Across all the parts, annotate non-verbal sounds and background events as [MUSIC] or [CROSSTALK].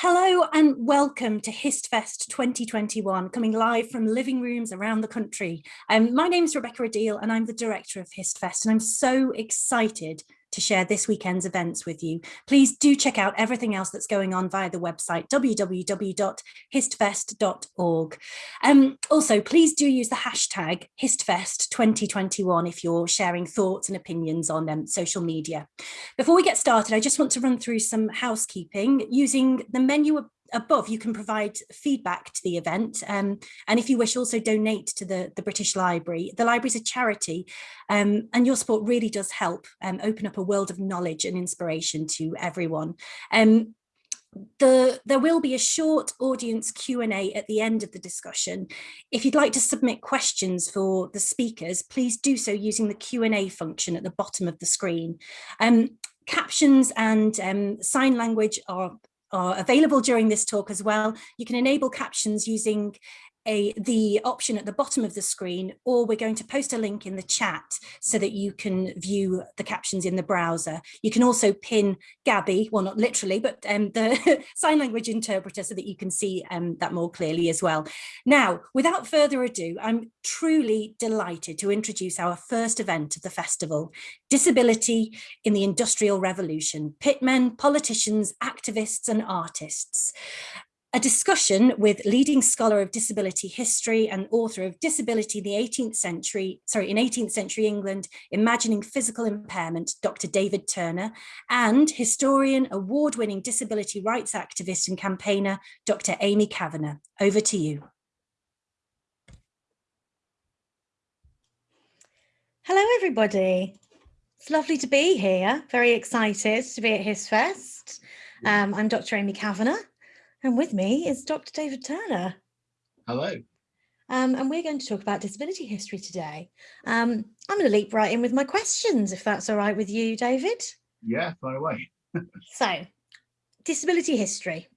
Hello and welcome to HistFest 2021, coming live from living rooms around the country. Um, my name is Rebecca Adil and I'm the director of HistFest and I'm so excited to share this weekend's events with you. Please do check out everything else that's going on via the website www.histfest.org. Um, also, please do use the hashtag HistFest2021 if you're sharing thoughts and opinions on um, social media. Before we get started, I just want to run through some housekeeping using the menu above you can provide feedback to the event um, and if you wish also donate to the the British Library the library is a charity um, and your support really does help um, open up a world of knowledge and inspiration to everyone um, the, there will be a short audience Q&A at the end of the discussion. If you'd like to submit questions for the speakers, please do so using the Q&A function at the bottom of the screen. Um, captions and um, sign language are are available during this talk as well. You can enable captions using a, the option at the bottom of the screen, or we're going to post a link in the chat so that you can view the captions in the browser. You can also pin Gabby, well, not literally, but um, the [LAUGHS] sign language interpreter so that you can see um, that more clearly as well. Now, without further ado, I'm truly delighted to introduce our first event of the festival, Disability in the Industrial Revolution, pitmen, politicians, activists and artists a discussion with leading scholar of disability history and author of Disability in the 18th century, sorry, in 18th century England, Imagining Physical Impairment, Dr. David Turner, and historian, award-winning disability rights activist and campaigner, Dr. Amy Kavanagh. Over to you. Hello, everybody. It's lovely to be here. Very excited to be at HistFest. Um, I'm Dr. Amy Kavanagh. And with me is Dr. David Turner. Hello. Um, and we're going to talk about disability history today. Um, I'm going to leap right in with my questions, if that's all right with you, David. Yeah, far away. [LAUGHS] so, disability history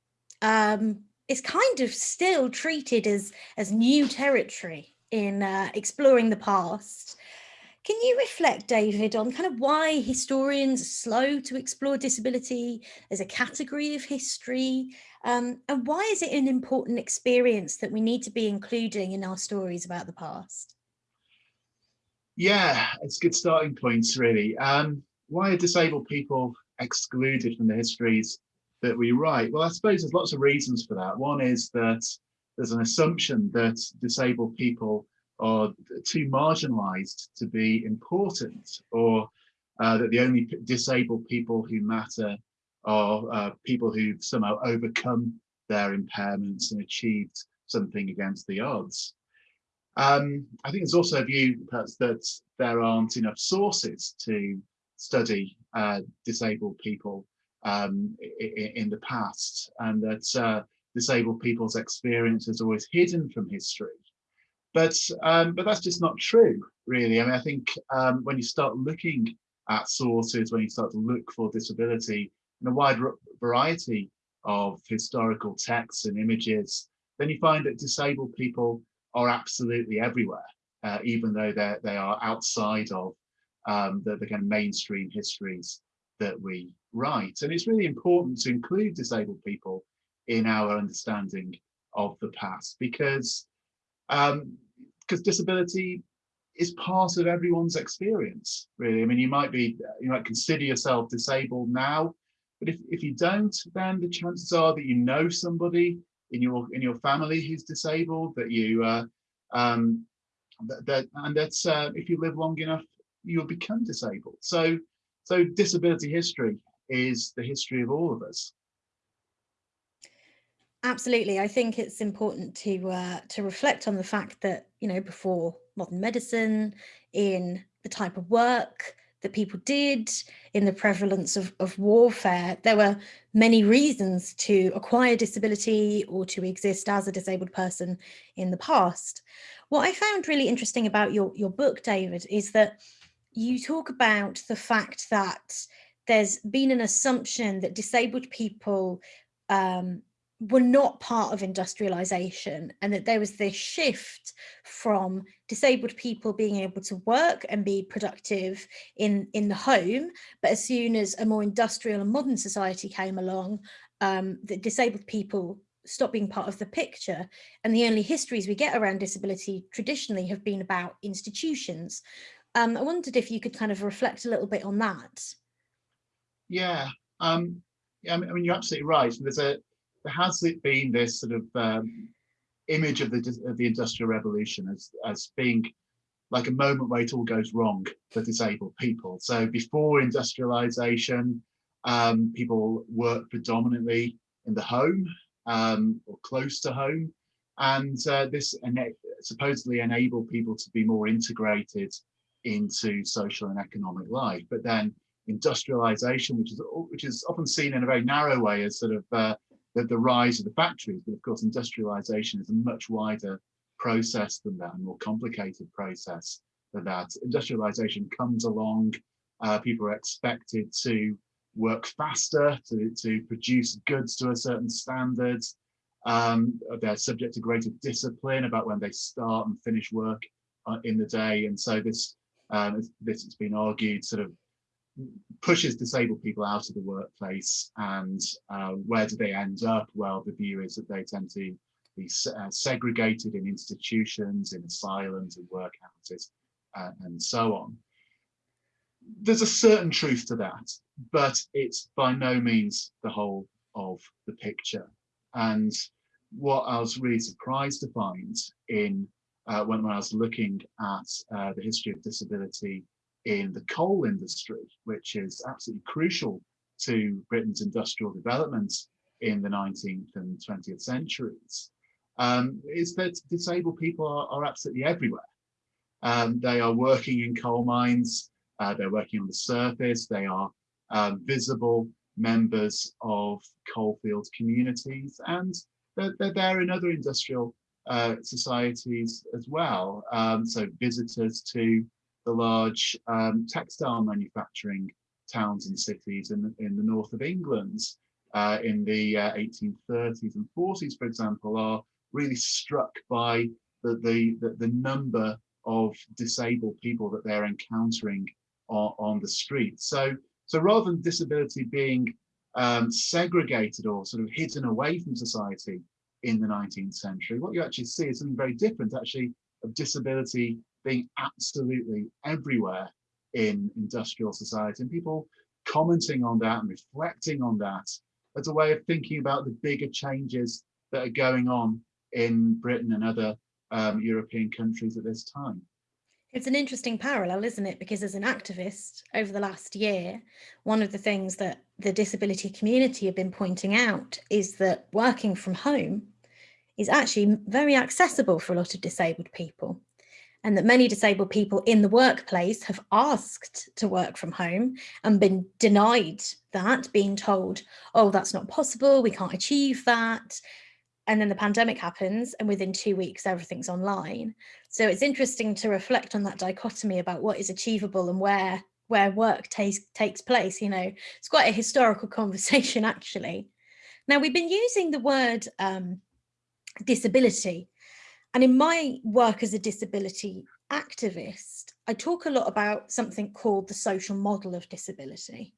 um, is kind of still treated as, as new territory in uh, exploring the past. Can you reflect, David, on kind of why historians are slow to explore disability as a category of history um, and why is it an important experience that we need to be including in our stories about the past? Yeah, it's good starting points, really. Um, why are disabled people excluded from the histories that we write? Well, I suppose there's lots of reasons for that. One is that there's an assumption that disabled people are too marginalized to be important or uh, that the only disabled people who matter are uh, people who've somehow overcome their impairments and achieved something against the odds. Um, I think there's also a view perhaps that there aren't enough sources to study uh, disabled people um, in, in, the past and that uh, disabled people's experience is always hidden from history. But, um, but that's just not true, really. I mean, I think um, when you start looking at sources, when you start to look for disability, in a wide variety of historical texts and images, then you find that disabled people are absolutely everywhere, uh, even though they they are outside of um, the, the kind of mainstream histories that we write. And it's really important to include disabled people in our understanding of the past because because disability is part of everyone's experience, really. I mean, you might be, you might consider yourself disabled now, but if, if you don't, then the chances are that you know somebody in your in your family who's disabled, that you uh, um, that, that and that's uh, if you live long enough, you'll become disabled. So so disability history is the history of all of us. Absolutely. I think it's important to uh, to reflect on the fact that, you know, before modern medicine, in the type of work that people did, in the prevalence of, of warfare. There were many reasons to acquire disability or to exist as a disabled person in the past. What I found really interesting about your, your book, David, is that you talk about the fact that there's been an assumption that disabled people um, were not part of industrialization and that there was this shift from disabled people being able to work and be productive in in the home but as soon as a more industrial and modern society came along um, that disabled people stopped being part of the picture. And the only histories we get around disability traditionally have been about institutions. Um, i wondered if you could kind of reflect a little bit on that. Yeah um I mean, you're absolutely right. There's a there it been this sort of um, image of the of the industrial revolution as as being like a moment where it all goes wrong for disabled people. So before industrialization, um, people worked predominantly in the home um, or close to home, and uh, this ena supposedly enabled people to be more integrated into social and economic life. But then industrialization, which is which is often seen in a very narrow way as sort of uh, the, the rise of the factories, but of course industrialization is a much wider process than that, a more complicated process than that. Industrialization comes along, uh, people are expected to work faster, to, to produce goods to a certain standard. Um, they're subject to greater discipline about when they start and finish work uh, in the day. And so this, um, this has been argued sort of pushes disabled people out of the workplace and uh, where do they end up? Well, the view is that they tend to be uh, segregated in institutions, in asylums, in workhouses, uh, and so on. There's a certain truth to that, but it's by no means the whole of the picture. And what I was really surprised to find in uh, when, when I was looking at uh, the history of disability in the coal industry, which is absolutely crucial to Britain's industrial development in the 19th and 20th centuries, um, is that disabled people are, are absolutely everywhere. Um, they are working in coal mines, uh, they're working on the surface, they are um, visible members of coalfield communities, and they're, they're there in other industrial uh, societies as well. Um, so visitors to the large um, textile manufacturing towns and cities in, in the north of England uh, in the uh, 1830s and 40s, for example, are really struck by the, the, the, the number of disabled people that they're encountering on, on the street. So, so rather than disability being um, segregated or sort of hidden away from society in the 19th century, what you actually see is something very different actually of disability being absolutely everywhere in industrial society and people commenting on that and reflecting on that as a way of thinking about the bigger changes that are going on in Britain and other um, European countries at this time. It's an interesting parallel, isn't it? Because as an activist over the last year, one of the things that the disability community have been pointing out is that working from home is actually very accessible for a lot of disabled people and that many disabled people in the workplace have asked to work from home and been denied that, being told, oh, that's not possible, we can't achieve that. And then the pandemic happens and within two weeks, everything's online. So it's interesting to reflect on that dichotomy about what is achievable and where where work takes takes place. You know, it's quite a historical [LAUGHS] conversation, actually. Now, we've been using the word um, disability and in my work as a disability activist, I talk a lot about something called the social model of disability.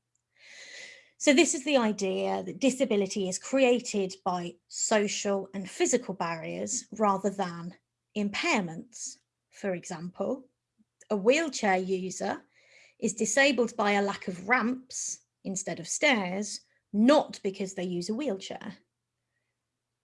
So this is the idea that disability is created by social and physical barriers rather than impairments. For example, a wheelchair user is disabled by a lack of ramps instead of stairs, not because they use a wheelchair.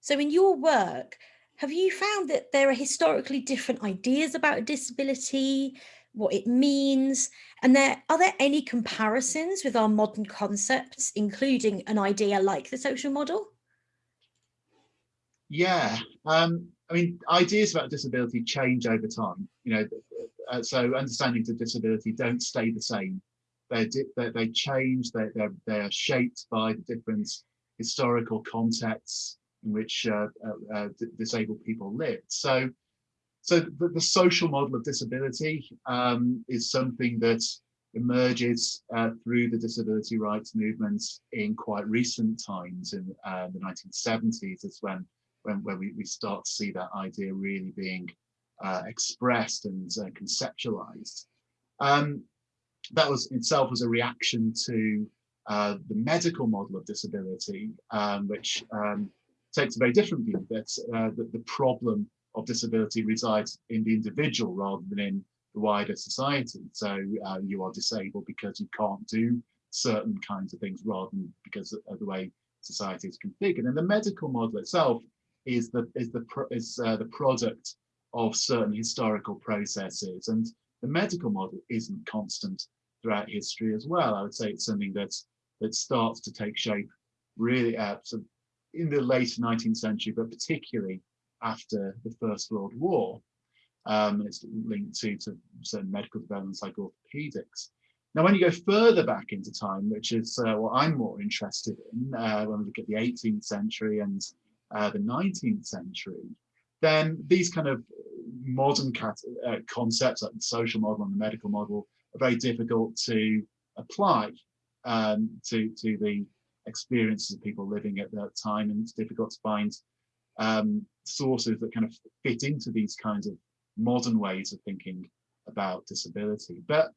So in your work, have you found that there are historically different ideas about disability, what it means, and there are there any comparisons with our modern concepts, including an idea like the social model? Yeah, um, I mean, ideas about disability change over time. You know, uh, so understandings of disability don't stay the same. They they, change. They they're, they're shaped by the different historical contexts in which uh, uh, uh disabled people lived. So, so the, the, social model of disability um, is something that emerges through the disability rights movements in quite recent times in the 1970s is when when, when we, we start to see that idea really being uh, expressed and uh, conceptualized. Um, that was itself was a reaction to uh, the medical model of disability, um, which um, takes a very different view that, uh, that the problem of disability resides in the individual rather than in the wider society. So uh, you are disabled because you can't do certain kinds of things rather than because of the way society is configured. And the medical model itself is the is the is uh, the product of certain historical processes, and the medical model isn't constant throughout history as well. I would say it's something that that starts to take shape really uh, so in the late 19th century, but particularly after the First World War. Um, it's linked to, to certain medical developments like orthopedics. Now, when you go further back into time, which is uh, what I'm more interested in, uh, when we look at the 18th century and uh, the 19th century, then these kind of modern uh, concepts like the social model and the medical model are very difficult to apply um, to, to the experiences of people living at that time. And it's difficult to find um, sources that kind of fit into these kinds of modern ways of thinking about disability. But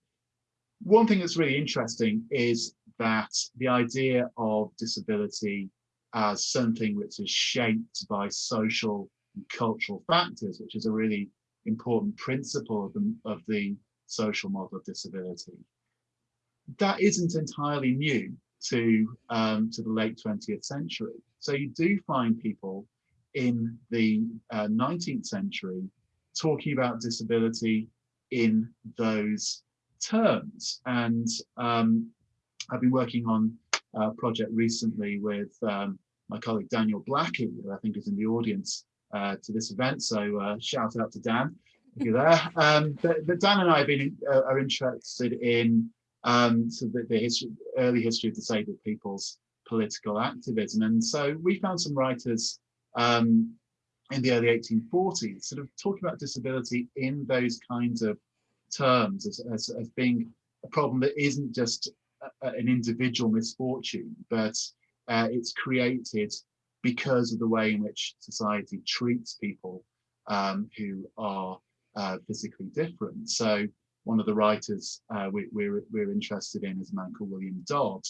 one thing that's really interesting is that the idea of disability as something which is shaped by social and cultural factors, which is a really important principle of the, of the social model of disability. That isn't entirely new to, um, to the late 20th century. So you do find people in the uh, 19th century talking about disability in those terms. And um, I've been working on a project recently with um, my colleague Daniel Blackie, who I think is in the audience uh, to this event. So uh, shout out to Dan if you're there. [LAUGHS] Um, but, but, Dan and I have been uh, are interested in um, so the, the history, early history of disabled people's political activism. And so we found some writers um, in the early 1840s sort of talking about disability in those kinds of terms as, as, as being a problem that isn't just a, an individual misfortune, but uh, it's created because of the way in which society treats people um, who are uh, physically different. So one of the writers uh, we, are we're, interested in is a man called William Dodd,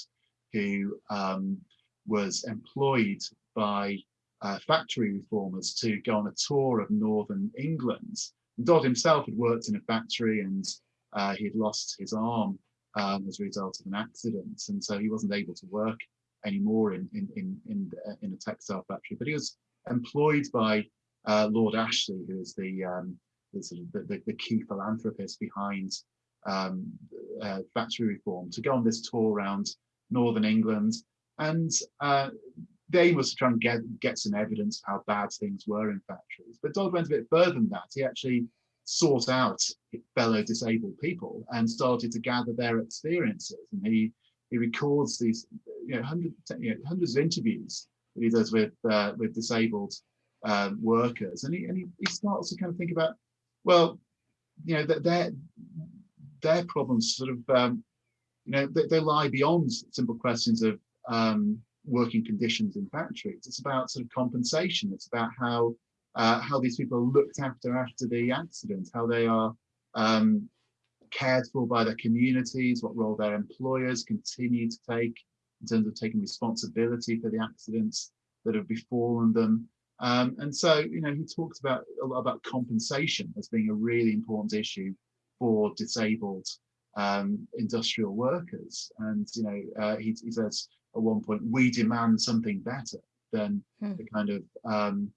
who um, was employed by uh, factory reformers to go on a tour of northern England. Dodd himself had worked in a factory and uh, he had lost his arm um, as a result of an accident, and so he wasn't able to work anymore in in in in, uh, in a textile factory. But he was employed by uh, Lord Ashley, who is the um, the, sort of the, the, the, key philanthropist behind um, uh, factory reform, to go on this tour around northern England. And uh, the aim was to try and get, get some evidence of how bad things were in factories. But Dodd went a bit further than that. He actually sought out fellow disabled people and started to gather their experiences. And he he records these you know, hundreds, you know, hundreds of interviews that he does with uh, with disabled um, workers, and he and he, he starts to kind of think about well, you know, their their problems sort of, um, you know, they, they, lie beyond simple questions of um, working conditions in factories. It's about sort of compensation. It's about how uh, how these people are looked after after the accident, how they are um, cared for by their communities, what role their employers continue to take in terms of taking responsibility for the accidents that have befallen them. Um, and so, you know, he talks about a lot about compensation as being a really important issue for disabled um, industrial workers. And, you know, uh, he, he, says at one point, we demand something better than hmm. the kind of, um,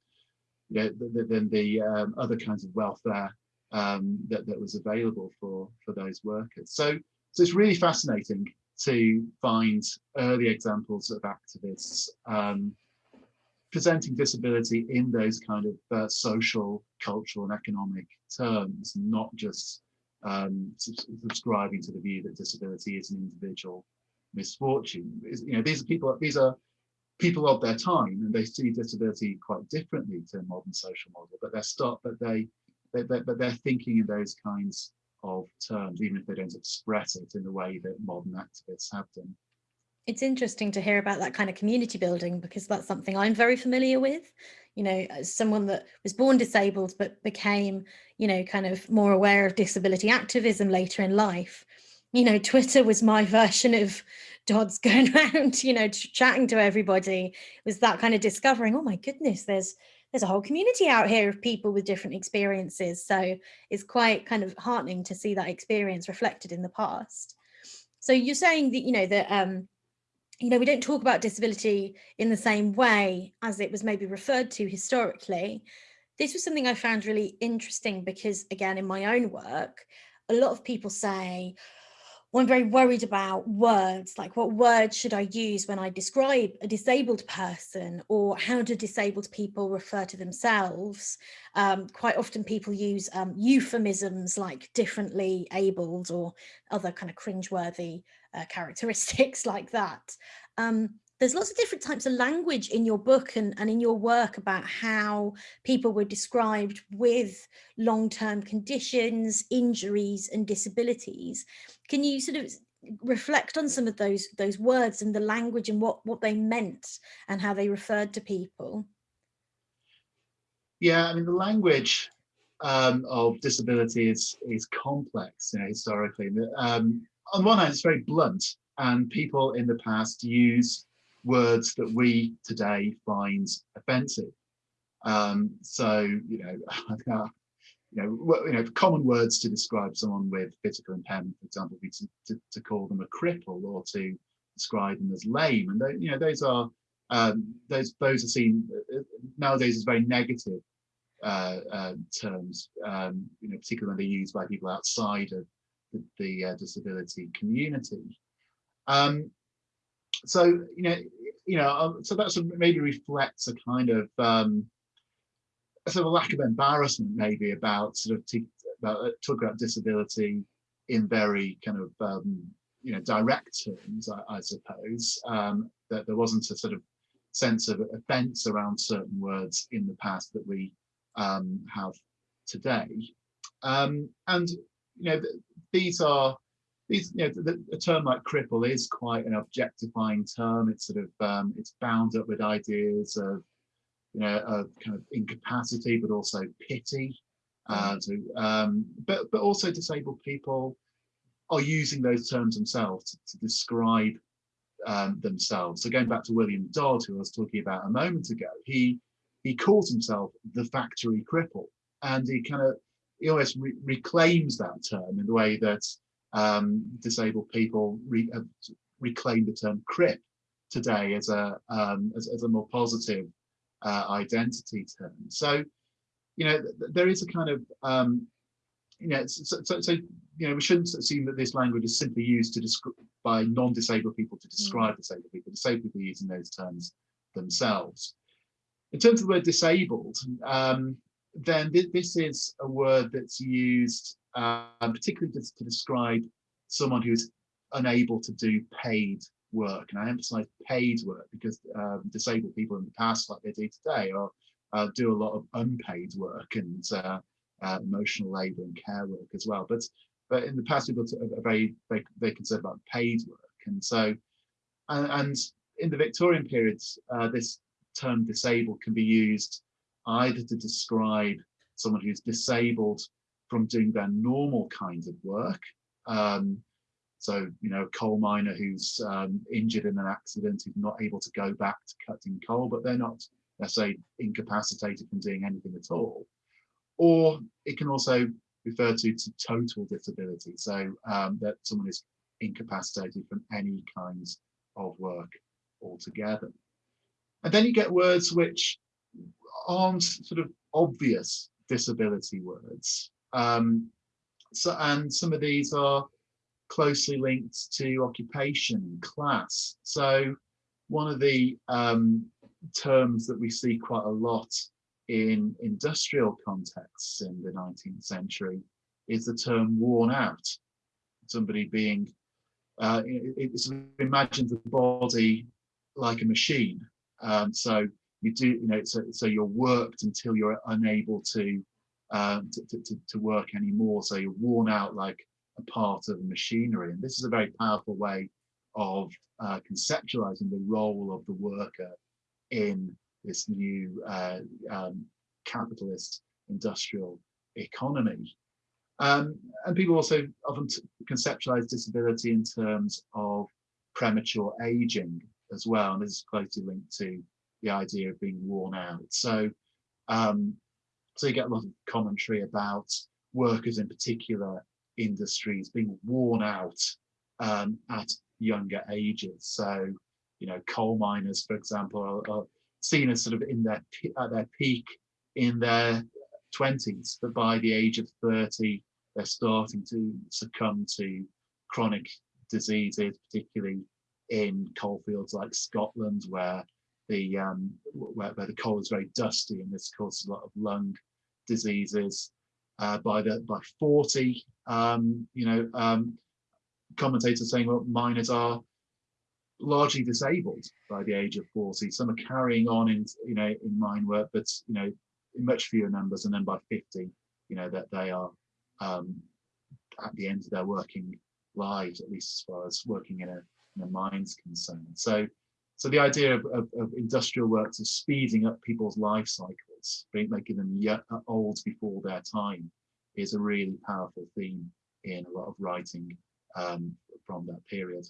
you know, than the um, other kinds of welfare um, that, that was available for, for those workers. So, so it's really fascinating to find early examples of activists um, presenting disability in those kind of uh, social, cultural, and economic terms, not just um, subscribing to the view that disability is an individual misfortune. You know, these are people. These are people of their time, and they see disability quite differently to a modern social model. But they're start, but they, they, they but they're thinking in those kinds of terms, even if they don't express it in the way that modern activists have done. It's interesting to hear about that kind of community building because that's something I'm very familiar with. You know, as someone that was born disabled but became, you know, kind of more aware of disability activism later in life. You know, Twitter was my [LAUGHS] version of Dodds going [LAUGHS] around, you know, chatting to everybody. It was that kind of discovering, oh my goodness, there's there's a whole community out here of people with different experiences. So it's quite kind of heartening to see that experience reflected in the past. So you're saying that, you know, that, um, you know, we don't talk about disability in the same way as it was maybe referred to historically. This was something I found really interesting because, again, in my own work, a lot of people say, I'm very worried about words, like what words should I use when I describe a disabled person or how do disabled people refer to themselves? Um, quite often people use um, euphemisms like differently abled or other kind of cringeworthy uh, characteristics [LAUGHS] like that. Um, there's lots of different types of language in your book and, and in your work about how people were described with long-term conditions, injuries and disabilities. Can you sort of reflect on some of those those words and the language and what what they meant and how they referred to people? Yeah, I mean the language um, of disability is is complex, you know, historically. Um, on one hand, it's very blunt, and people in the past use words that we today find offensive. Um, so, you know, [LAUGHS] you know, you know, common words to describe someone with physical impairment, for example, would be to, to, to, call them a cripple or to describe them as lame. And, they, you know, those are, um, those, those are seen uh, nowadays as very negative uh, uh, terms, um, you know, particularly when they're used by people outside of the, the uh, disability community. Um, so you know you know um, so that's maybe reflects a kind of um sort of lack of embarrassment maybe about sort of about uh, talk about disability in very kind of um you know direct terms i, I suppose um that there wasn't a sort of sense of offense around certain words in the past that we um have today um and you know these are these, you know, the, the, term like cripple is quite an objectifying term. It's sort of, um, it's bound up with ideas of, you know, of kind of incapacity, but also pity. Uh, to, um, but, but also disabled people are using those terms themselves to, to describe um, themselves. So going back to William Dodd, who I was talking about a moment ago, he he calls himself the factory cripple, and he kind of almost re reclaims that term in the way that um, disabled people re uh, reclaim the term crip today as a um, as, as, a more positive uh, identity term. So, you know, th there is a kind of um, you know, so, so, so, you know, we shouldn't assume that this language is simply used to describe by non-disabled people to describe mm. disabled people. Disabled people using those terms themselves. In terms of the word disabled, um, then th this is a word that's used um, particularly to, to, describe someone who's unable to do paid work. And I emphasize paid work because um, disabled people in the past, like they do today, uh, do a lot of unpaid work and uh, uh, emotional labour and care work as well. But but in the past, people are very very, very concerned about paid work. And so, and, and in the Victorian period, uh, this term disabled can be used either to describe someone who's disabled from doing their normal kinds of work. Um, so, you know, a coal miner who's um, injured in an accident, who's not able to go back to cutting coal, but they're not, let's say, incapacitated from doing anything at all. Or it can also refer to, to total disability, so um, that someone is incapacitated from any kinds of work altogether. And then you get words which aren't sort of obvious disability words. Um, so, and some of these are closely linked to occupation, class. So one of the um, terms that we see quite a lot in industrial contexts in the 19th century is the term worn out. Somebody being, uh, it, it's imagine the body like a machine. Um, so you do, you know, so, so you're worked until you're unable to um, to, to, to work anymore. So you're worn out like a part of machinery. And this is a very powerful way of uh, conceptualizing the role of the worker in this new uh, um, capitalist industrial economy. Um, and people also often conceptualize disability in terms of premature aging as well. And this is closely linked to the idea of being worn out. So, um, so you get a lot of commentary about workers in particular industries being worn out um, at younger ages. So, you know, coal miners, for example, are, are seen as sort of in their at their peak in their 20s, but by the age of 30, they're starting to succumb to chronic diseases, particularly in coalfields like Scotland, where the um, where, where, the coal is very dusty and this causes a lot of lung diseases. Uh, by the by 40, um, you know, um, commentators saying well, miners are largely disabled by the age of 40. Some are carrying on in you know in mine work, but you know in much fewer numbers, and then by 50, you know that they are um, at the end of their working lives, at least as far as working in a, in a mine's concerned. So, so the idea of, of, of industrial works of speeding up people's life cycles, making them uh, old before their time, is a really powerful theme in a lot of writing um, from that period.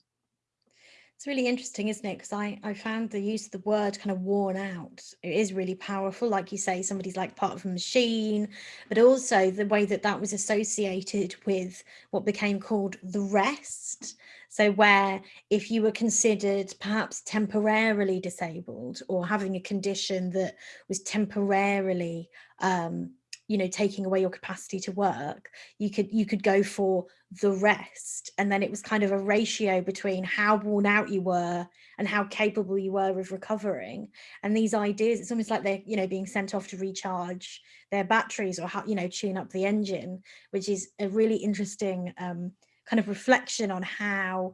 It's really interesting, isn't it? Because I, I found the use of the word kind of worn out. It is really powerful. Like you say, somebody's like part of a machine, but also the way that that was associated with what became called the rest. So where if you were considered perhaps temporarily disabled or having a condition that was temporarily um, you know taking away your capacity to work you could you could go for the rest. And then it was kind of a ratio between how worn out you were and how capable you were of recovering. And these ideas it's almost like they're you know being sent off to recharge their batteries or how you know tune up the engine which is a really interesting um, kind of reflection on how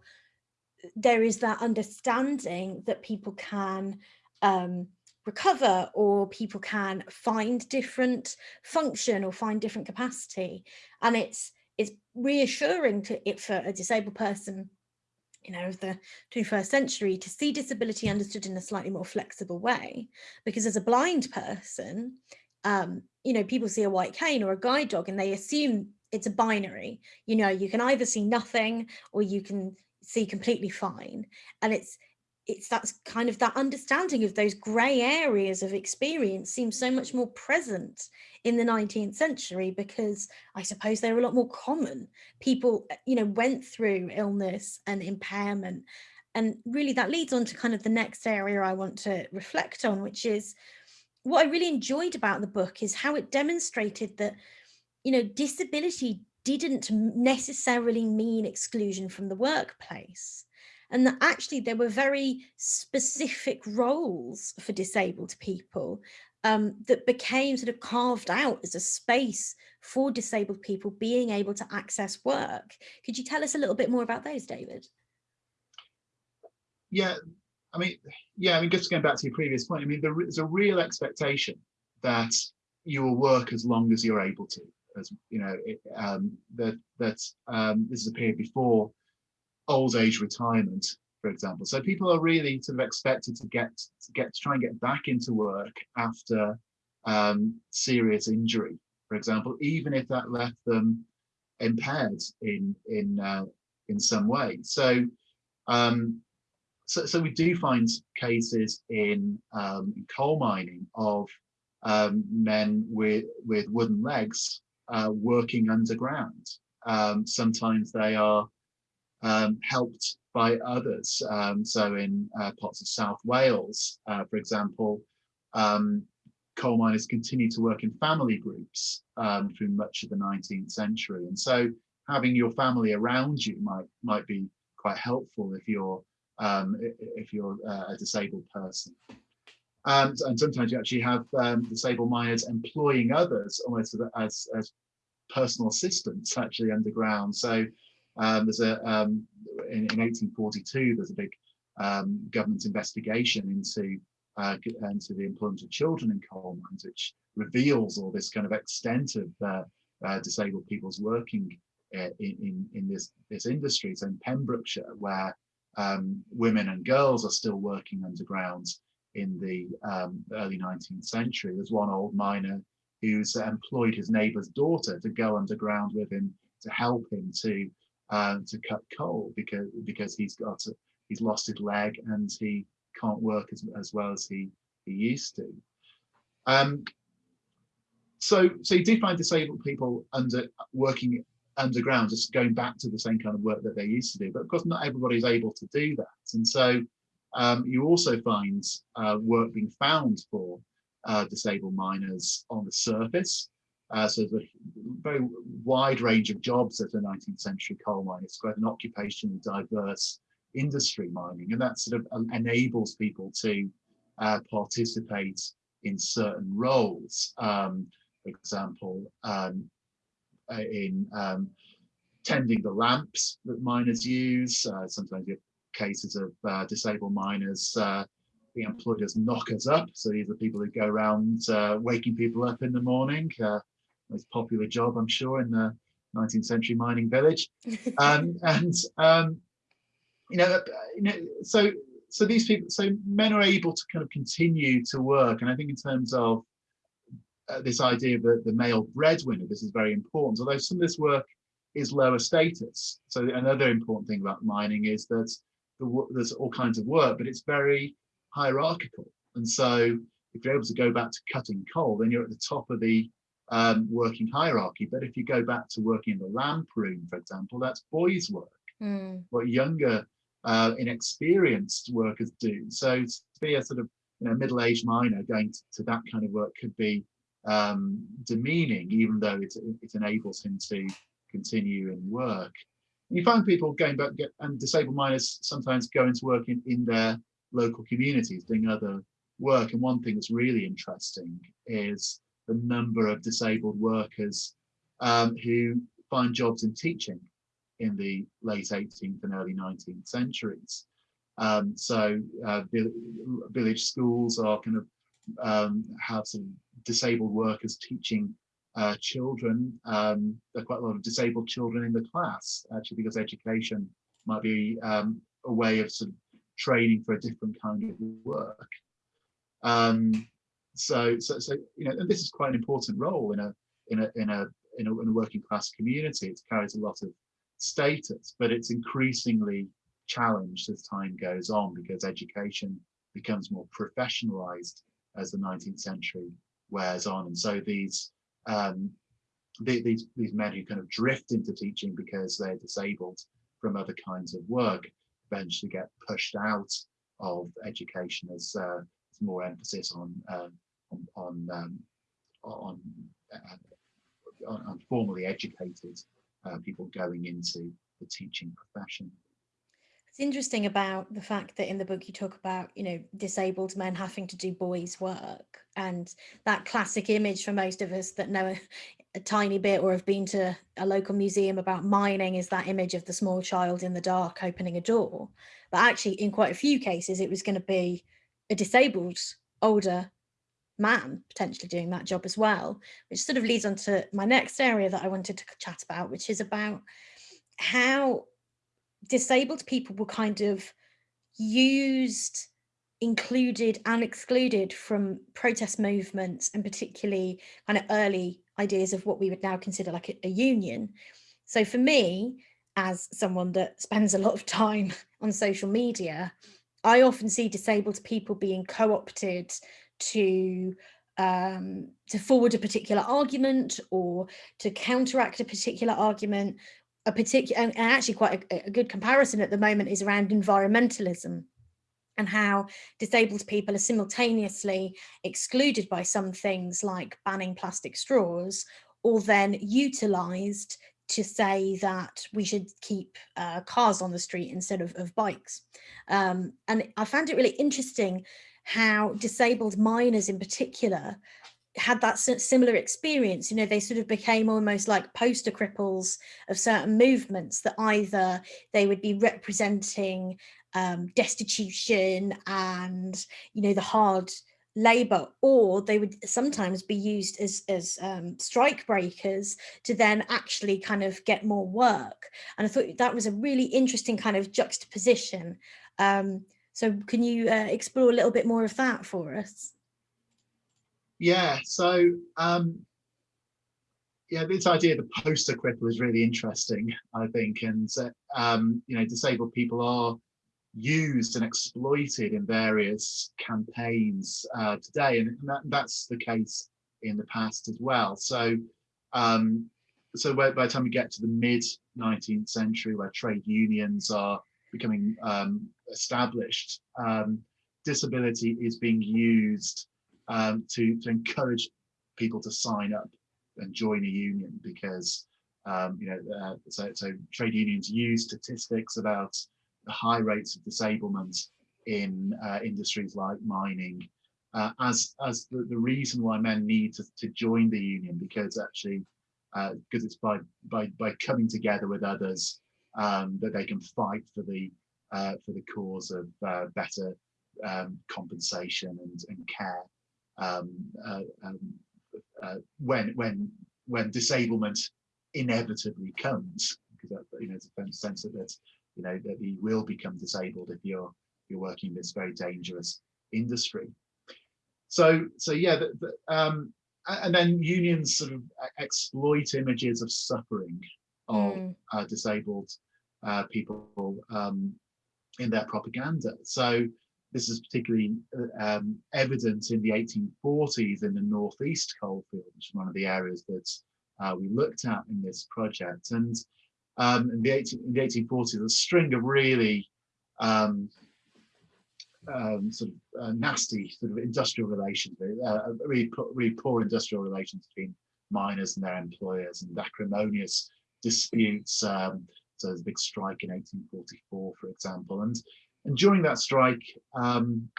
there is that understanding that people can um, recover or people can find different function or find different capacity. And it's it's reassuring to it for a disabled person you know of the 21st century to see disability understood in a slightly more flexible way. Because as a blind person um you know people see a white cane or a guide dog and they assume it's a binary. You know you can either see nothing or you can see completely fine. And it's it's that's kind of that understanding of those grey areas of experience seems so much more present in the 19th century because I suppose they were a lot more common. People, uh, you know, went through illness and impairment. And really that leads on to kind of the next area I want to reflect on, which is what I really enjoyed about the book is how it demonstrated that, you know, disability didn't necessarily mean exclusion from the workplace and that actually there were very specific roles for disabled people um, that became sort of carved out as a space for disabled people being able to access work. Could you tell us a little bit more about those, David? Yeah, I mean, yeah, I mean, just going back to your previous point, I mean, there's a real expectation that you will work as long as you're able to, as you know, it, um, that that um, this is a period before old age retirement, for example. So people are really sort of expected to get to get to try and get back into work after um, serious injury, for example, even if that left them impaired in in uh, in some way. So, um, so so we do find cases in, um, coal mining of um, men with with wooden legs uh, working underground. Um, sometimes they are um, helped by others. Um, so in uh, parts of South Wales, uh, for example, um, coal miners continued to work in family groups um, through much of the 19th century. And so having your family around you might might be quite helpful if you're um, if you're uh, a disabled person. and sometimes you actually have um, disabled miners employing others almost as, as personal assistants actually underground. So um, there's a um, in, in, 1842 there's a big um, government investigation into uh, and to the employment of children in coal mines, which reveals all this kind of extent of uh, uh, disabled people's working uh, in, in, in this, this industry. So in Pembrokeshire, where um, women and girls are still working underground in the um, early 19th century, there's one old miner who's employed his neighbour's daughter to go underground with him to help him to uh, to cut coal because because he's got a, he's lost his leg and he can't work as, as well as he he used to. Um, so so you do find disabled people under working underground, just going back to the same kind of work that they used to do. But of course, not everybody's able to do that, and so um, you also find uh, work being found for uh, disabled miners on the surface. Uh, so there's a very wide range of jobs at a 19th century coal mine. It's quite an occupationally diverse industry mining, and that sort of um, enables people to uh, participate in certain roles. Um, for example, um, uh, in um, tending the lamps that miners use. Uh, sometimes you have cases of uh, disabled miners uh, being employed as knockers up. So these are people who go around uh, waking people up in the morning. Most popular job, I'm sure, in the 19th century mining village. [LAUGHS] Um, and um, you know, you know, so so these people, so men are able to kind of continue to work. And I think in terms of uh, this idea of the, the male breadwinner, this is very important. Although some of this work is lower status. So another important thing about mining is that the, there's all kinds of work, but it's very hierarchical. And so if you're able to go back to cutting coal, then you're at the top of the um, working hierarchy. But if you go back to working in the lamp room, for example, that's boys' work. Mm. What younger, uh, inexperienced workers do. So to be a sort of you know, middle-aged miner going to, to, that kind of work could be um, demeaning, even though it, it enables him to continue in work. And you find people going back, get, and disabled miners sometimes go into work in, in their local communities doing other work. And one thing that's really interesting is the number of disabled workers um, who find jobs in teaching in the late 18th and early 19th centuries. Um, so uh, village schools are kind of um, have some disabled workers teaching uh, children. Um, there are quite a lot of disabled children in the class, actually, because education might be um, a way of sort of training for a different kind of work. Um, so, so, so, you know, and this is quite an important role in a in a in a in a, in a working class community. It carries a lot of status, but it's increasingly challenged as time goes on because education becomes more professionalized as the 19th century wears on, and so these um, the, these these men who kind of drift into teaching because they're disabled from other kinds of work eventually get pushed out of education as uh, more emphasis on um, on um, on, uh, on, on formally educated uh, people going into the teaching profession. It's interesting about the fact that in the book you talk about, you know, disabled men having to do boys' work and that classic image for most of us that know a, a, tiny bit or have been to a local museum about mining is that image of the small child in the dark opening a door. But actually, in quite a few cases, it was going to be a disabled older man potentially doing that job as well, which sort of leads on to my next area that I wanted to chat about, which is about how disabled people were kind of used, included and excluded from protest movements and particularly kind of early ideas of what we would now consider like a, a union. So for me, as someone that spends a lot of time [LAUGHS] on social media, I often see disabled people being co-opted to um, to forward a particular argument or to counteract a particular argument a particular and actually quite a, a, good comparison at the moment is around environmentalism and how disabled people are simultaneously excluded by some things like banning plastic straws or then utilized to say that we should keep uh, cars on the street instead of, of bikes. Um, and I found it really interesting how disabled miners in particular had that similar experience. You know they sort of became almost like poster cripples of certain movements that either they would be representing um, destitution and, you know, the hard labor or they would sometimes be used as as um, strike breakers to then actually kind of get more work. And i thought that was a really interesting kind of juxtaposition. Um, so can you uh, explore a little bit more of that for us yeah so um, yeah this idea of the poster cripple is really interesting i think and um, you know disabled people are used and exploited in various campaigns uh, today, and that, that's the case in the past as well. So, um, so by, by, the time we get to the mid 19th century, where trade unions are becoming um, established, um, disability is being used um, to to encourage people to sign up and join a union because um, you know uh, so so trade unions use statistics about the high rates of disablement in uh, industries like mining uh, as as the, the reason why men need to, to join the union because actually because uh, it's by by by coming together with others um, that they can fight for the uh, for the cause of uh, better um, compensation and, and care. Um, uh, um when when when disablement inevitably comes because that, you know it's a sense of that you know that you will become disabled if you're you're working in this very dangerous industry. So so yeah the, the, um, and then unions sort of exploit images of suffering of mm. uh, disabled uh, people um, in their propaganda so this is particularly uh, um, evident in the 1840s in the northeast coalfield which is one of the areas that uh, we looked at in this project and um, in, the 18, in the 1840s, a string of really um, um, sort of uh, nasty sort of industrial relations, uh, really, really poor industrial relations between miners and their employers and acrimonious disputes. Um, so there's a big strike in 1844, for example. And, and during that strike, um,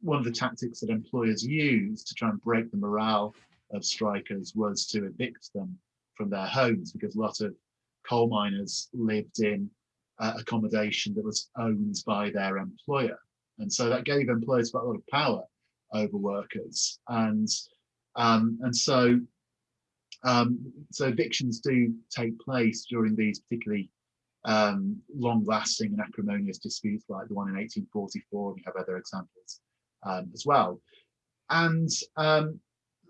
one of the tactics that employers used to try and break the morale of strikers was to evict them from their homes because a lot of coal miners lived in uh, accommodation that was owned by their employer. And so that gave employers quite a lot of power over workers. And um, and so um, so evictions do take place during these particularly um, long-lasting and acrimonious disputes like the one in 1844. We have other examples um, as well. And um,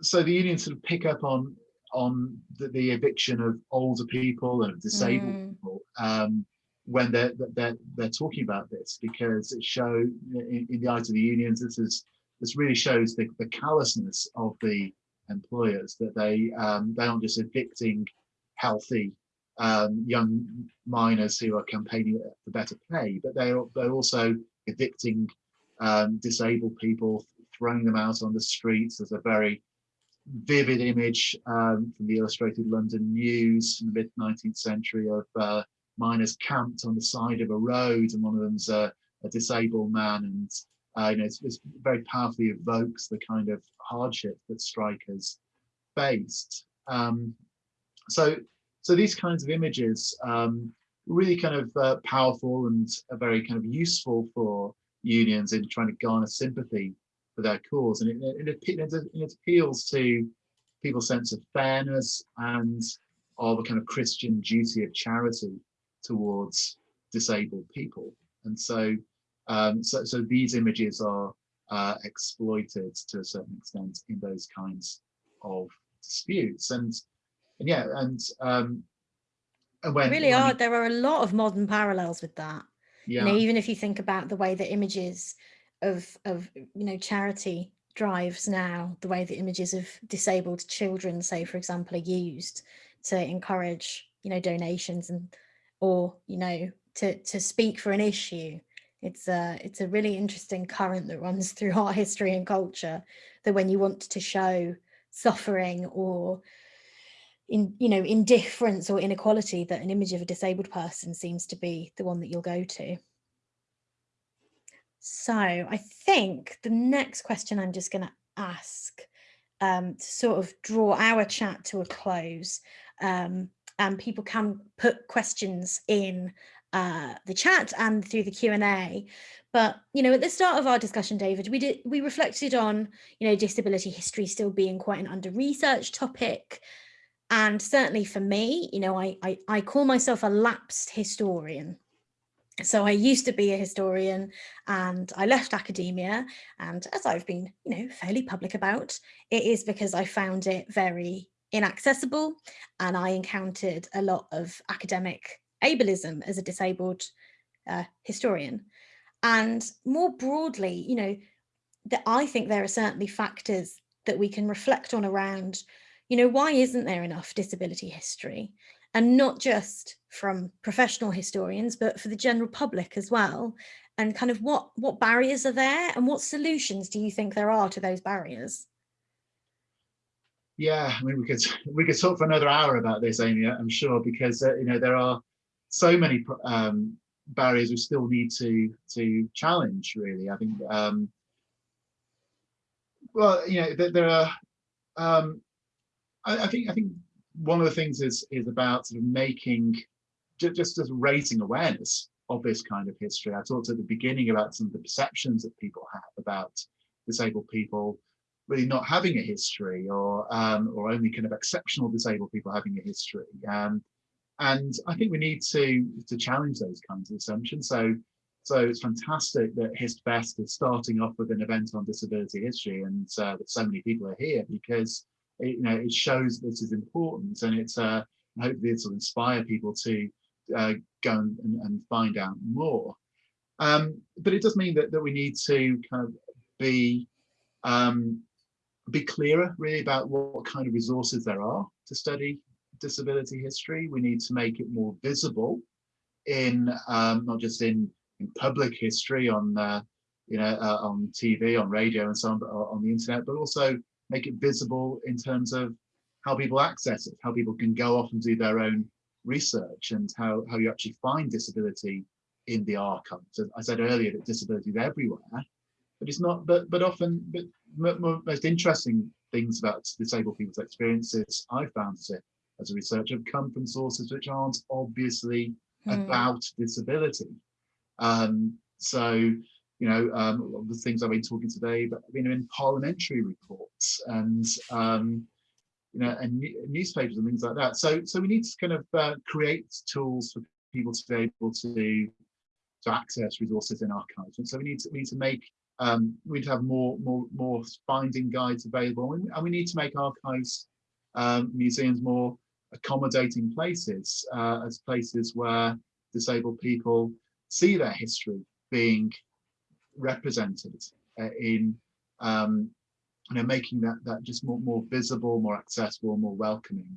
so the unions sort of pick up on on the, the, eviction of older people and disabled mm. people um, when they're, they're they're talking about this because it shows in, in, the eyes of the unions this is this really shows the, the callousness of the employers that they um, they aren't just evicting healthy um, young miners who are campaigning for better pay but they're they're also evicting um, disabled people throwing them out on the streets. There's a very vivid image um, from the Illustrated London News in the mid 19th century of uh, miners camped on the side of a road, and one of them's a, a disabled man, and uh, you know, it's, it's, very powerfully evokes the kind of hardship that strikers faced. Um, so, so these kinds of images um, really kind of uh, powerful and very kind of useful for unions in trying to garner sympathy for their cause. And it, it, it, it appeals to people's sense of fairness and of a kind of Christian duty of charity towards disabled people. And so, um, so, so these images are uh, exploited to a certain extent in those kinds of disputes. And, and yeah, and, um, and when, really when are, there are a lot of modern parallels with that. Yeah. You know, even if you think about the way that images of of you know charity drives now the way the images of disabled children say for example are used to encourage you know donations and or you know to to speak for an issue it's a it's a really interesting current that runs through [LAUGHS] our history and culture that when you want to show suffering or in you know indifference or inequality that an image of a disabled person seems to be the one that you'll go to. So I think the next question I'm just going to ask um, to sort of draw our chat to a close um, and people can put questions in uh, the chat and through the Q&A. But, you know, at the start of our discussion, David, we did we reflected on, you know, disability history still being quite an under-researched topic. And certainly for me, you know, I, I, I call myself a lapsed historian. So I used to be a historian and I left academia. And as I've been, you know, fairly public about, it is because I found it very inaccessible and I encountered a lot of academic ableism as a disabled uh, historian. And more broadly, you know, that I think there are certainly factors that we can reflect on around, you know, why isn't there enough disability history? And not just from professional historians, but for the general public as well. And kind of what, what barriers are there and what solutions do you think there are to those barriers? Yeah, I mean, we could we could talk for another hour about this, Amy. I'm sure, because uh, you know there are so many um, barriers we still need to to challenge. Really, I think. Um, well, you know, there, there are. Um, I, I, think I think one of the things is is about sort of making just as raising awareness of this kind of history. I talked at the beginning about some of the perceptions that people have about disabled people really not having a history or um, or only kind of exceptional disabled people having a history. Um, and I think we need to to challenge those kinds of assumptions. So so it's fantastic that HistFest is starting off with an event on disability history and uh, that so many people are here because it, you know it shows this is important and it's uh, hopefully it'll inspire people to uh, go and, and, find out more. Um, but it does mean that, that we need to kind of be um, be clearer really about what kind of resources there are to study disability history. We need to make it more visible in um, not just in, in public history on uh, you know uh, on TV, on radio, and so on, but on the internet, but also make it visible in terms of how people access it, how people can go off and do their own research, and how how you actually find disability in the archives. So I said earlier that disability is everywhere, but it's not. But but often, but most interesting things about disabled people's experiences I found as a, as a researcher have come from sources which aren't obviously mm. about disability. Um, so, you know, um, the things I've been talking today, but you know, in parliamentary reports and um, you know, and newspapers and things like that. So, so we need to kind of uh, create tools for people to be able to to access resources in archives. And so we need to we need to make um, we need to have more more more finding guides available, and, and we need to make archives um, museums more accommodating places uh, as places where disabled people see their history being represented uh, in um, you know making that that just more more visible, more accessible, more welcoming,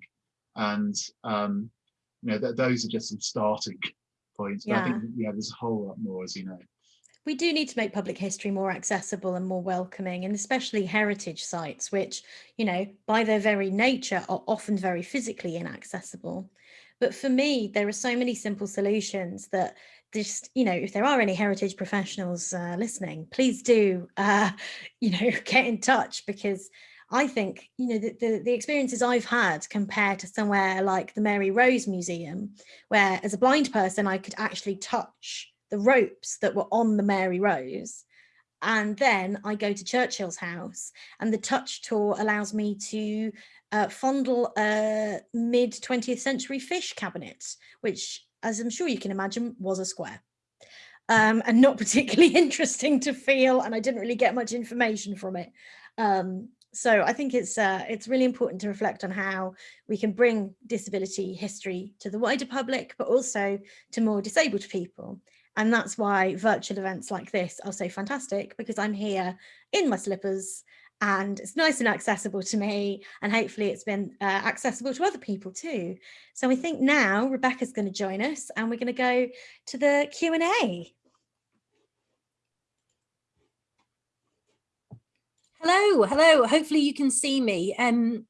and um, you know that those are just some starting [LAUGHS] points. But yeah. I think yeah, there's a whole lot more, as you know we do need to make public history more accessible and more welcoming and especially heritage sites which you know by their very nature are often very physically inaccessible. But for me there are so many simple solutions that just you know if there are any heritage professionals uh, listening please do uh, [LAUGHS] you know [LAUGHS] get in touch because I think, you know, the, the, the, experiences I've had compared to somewhere like the Mary Rose Museum, where as a blind person, I could actually touch the ropes that were on the Mary Rose. And then I go to Churchill's house and the touch tour allows me to uh, fondle a mid 20th century fish cabinet, which as I'm sure you can imagine was a square. Um, and not [LAUGHS] particularly interesting to feel and I didn't really get much information from it. Um, so I think it's uh, it's really important to reflect on how we can bring disability history to the wider public, but also to more disabled people. And that's why virtual events like this are so fantastic because I'm here in my slippers and it's nice and accessible to me and hopefully it's been uh, accessible to other people too. So I think now Rebecca's going to join us and we're going to go to the Q&A. Hello, hello. Hopefully you can see me. Um,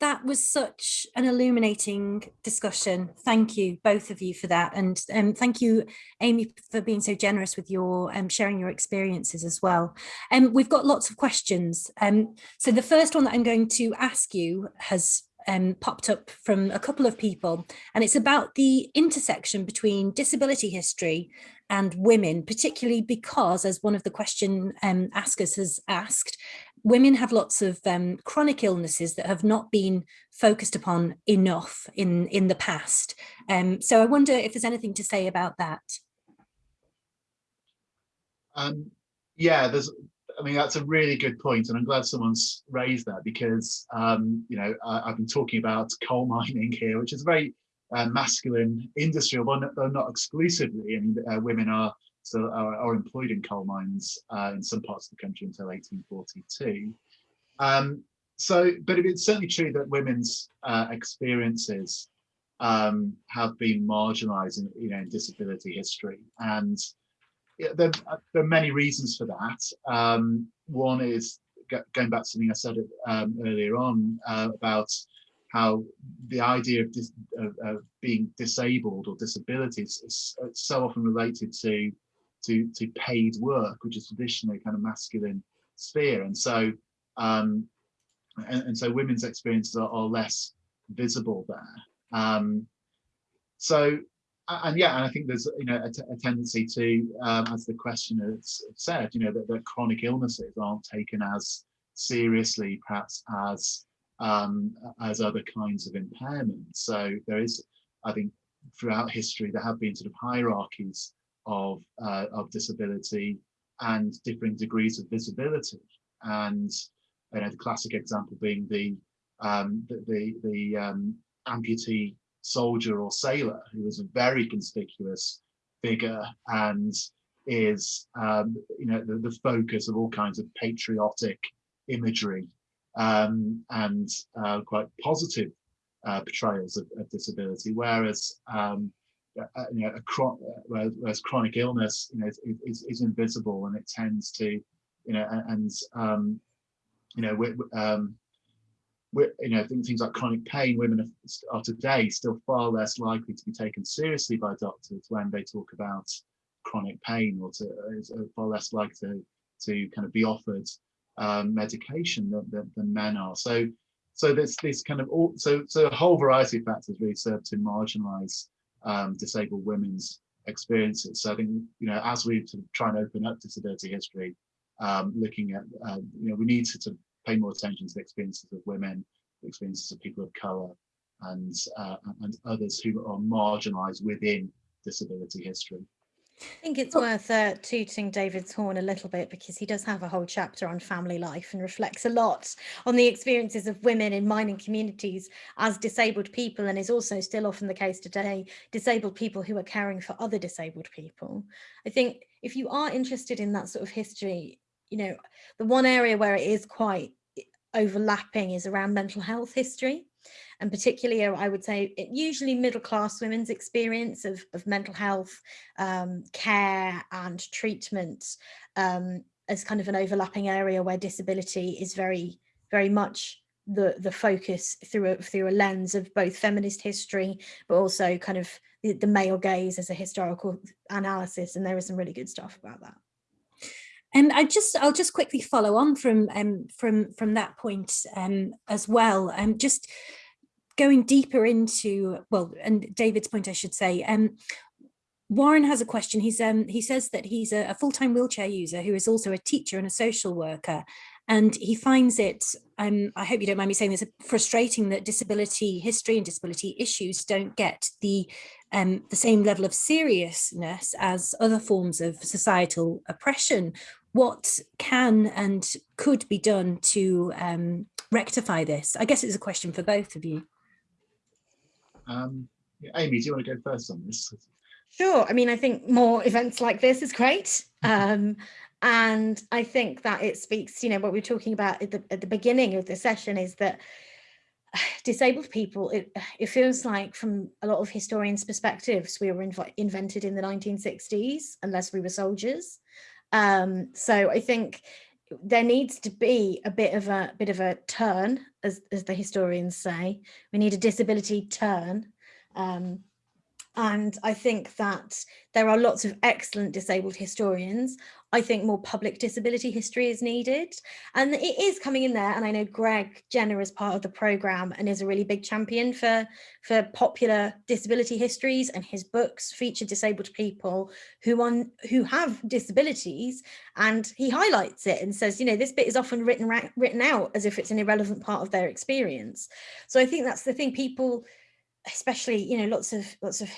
that was such an illuminating discussion. Thank you, both of you, for that. And um, thank you, Amy, for being so generous with your um, sharing your experiences as well. Um, we've got lots of questions. Um, so the first one that I'm going to ask you has um, popped up from a couple of people, and it's about the intersection between disability history and women, particularly because, as one of the question um, askers has asked, women have lots of um, chronic illnesses that have not been focused upon enough in, in the past. Um, so I wonder if there's anything to say about that. Um, yeah, there's I mean, that's a really good point, and I'm glad someone's raised that because, um, you know, I, have been talking about coal [LAUGHS] mining here, which is a very uh, masculine industry, although not, exclusively. I mean, uh, women are still are, are, employed in coal mines uh, in some parts of the country until 1842. Um, so, but it's certainly true that women's uh, experiences um, have been marginalised in, you know, in disability history, and there, there, are many reasons for that. Um, one is going back to something I said um, earlier on uh, about how the idea of, dis, of, of, being disabled or disabilities is so often related to, to, to paid work, which is traditionally kind of masculine sphere. And so, um, and, and, so women's experiences are, are less visible there. Um, so and yeah, and I think there's you know a, tendency to, um, as the questioner said, you know that, that, chronic illnesses aren't taken as seriously, perhaps as um, as other kinds of impairment. So there is, I think, throughout history there have been sort of hierarchies of uh, of disability and differing degrees of visibility. And you know the classic example being the um, the the, the um, amputee soldier or sailor who is a very conspicuous figure and is um, you know the, the, focus of all kinds of patriotic imagery um, and uh, quite positive uh, portrayals of, of, disability whereas um, uh, you know, chron whereas chronic illness you know is, is, is, invisible and it tends to you know and, um, you know um, you know, things like chronic pain, women are, today still far less likely to be taken seriously by doctors when they talk about chronic pain or to uh, far less likely to, to kind of be offered um, medication than, than, than, men are. So, so this kind of all, so so a whole variety of factors really serve to marginalize um, disabled women's experiences. So I think you know as we sort of try and open up disability history, um, looking at uh, you know we need to of pay more attention to the experiences of women, the experiences of people of colour, and uh, and others who are marginalised within disability history. I think it's worth uh, tooting David's horn a little bit because he does have a whole chapter on family life and reflects a lot on the experiences of women in mining communities as disabled people and is also still often the case today, disabled people who are caring for other disabled people. I think if you are interested in that sort of history, you know, the one area where it is quite overlapping is around mental health history and particularly I would say it, usually middle class women's experience of, of mental health um, care and treatment um, as kind of an overlapping area where disability is very very much the the focus through a, through a lens of both feminist history but also kind of the, the male gaze as a historical analysis and there is some really good stuff about that and I just I'll just quickly follow on from um, from from that point um, as well. Um, just going deeper into well, and David's point, I should say. Um, Warren has a question. He's um, he says that he's a, a full-time wheelchair user who is also a teacher and a social worker, and he finds it. Um, I hope you don't mind me saying this. Frustrating that disability history and disability issues don't get the um, the same level of seriousness as other forms of societal oppression what can and could be done to um, rectify this? I guess it's a question for both of you. Um, Amy, do you want to go first on this? Sure. I mean, I think more events like this is great. Um, and I think that it speaks, you know, what we are talking about at the, at the beginning of the session is that [SIGHS] disabled people, it, it feels like from a lot of historians' perspectives, we were inv invented in the 1960s, unless we were soldiers. Um, so I think there needs to be a bit of a bit of a turn, as, as the historians say. We need a disability turn. Um, and I think that there are lots of excellent disabled historians I think more public disability history is needed. And it is coming in there. And I know Greg Jenner is part of the program and is a really big champion for, for popular disability histories and his books feature disabled people who on who have disabilities. And he highlights it and says, you know, this bit is often written written out as if it's an irrelevant part of their experience. So I think that's the thing people, especially, you know, lots of lots of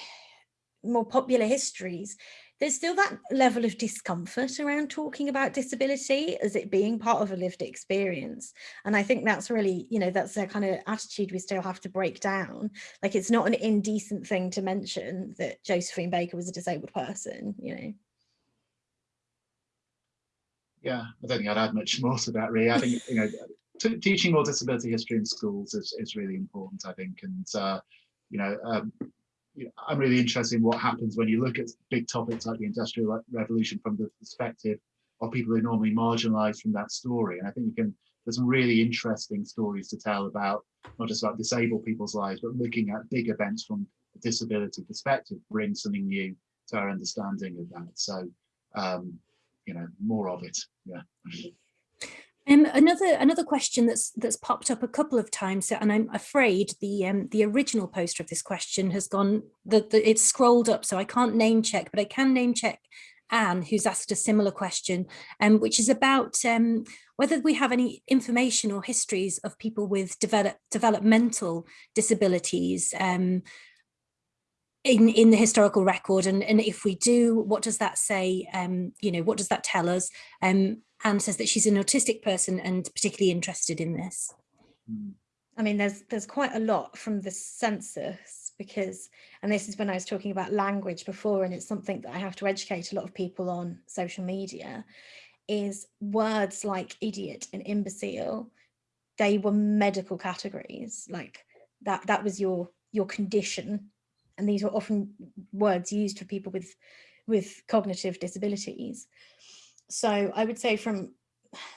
more popular histories there's still that level of discomfort around talking about disability as it being part of a lived experience. And I think that's really, you know, that's the kind of attitude we still have to break down. Like it's not an indecent thing to mention that Josephine Baker was a disabled person, you know. Yeah, I don't think I'd add much more to that really. I think, you know, teaching more disability history in schools is, is really important, I think. And, uh, you know, um, you know, I'm really interested in what happens when you look at big topics like the Industrial Revolution from the perspective of people who are normally marginalized from that story. And I think you can, there's some really interesting stories to tell about not just about disabled people's lives, but looking at big events from a disability perspective brings something new to our understanding of that. So, um, you know, more of it. Yeah. Um, another another question that's that's popped up a couple of times, and I'm afraid the um, the original poster of this question has gone. The it's scrolled up, so I can't name check, but I can name check Anne, who's asked a similar question, um, which is about um, whether we have any information or histories of people with develop, developmental disabilities um, in in the historical record, and and if we do, what does that say? Um, you know, what does that tell us? Um, Anne says that she's an autistic person and particularly interested in this. Hmm. I mean, there's there's quite a lot from the census because, and this is when I was talking about language before, and it's something that I have to educate a lot of people on social media, is words like idiot and imbecile, they were medical categories, like that that was your your condition. And these were often words used for people with with cognitive disabilities. So I would say from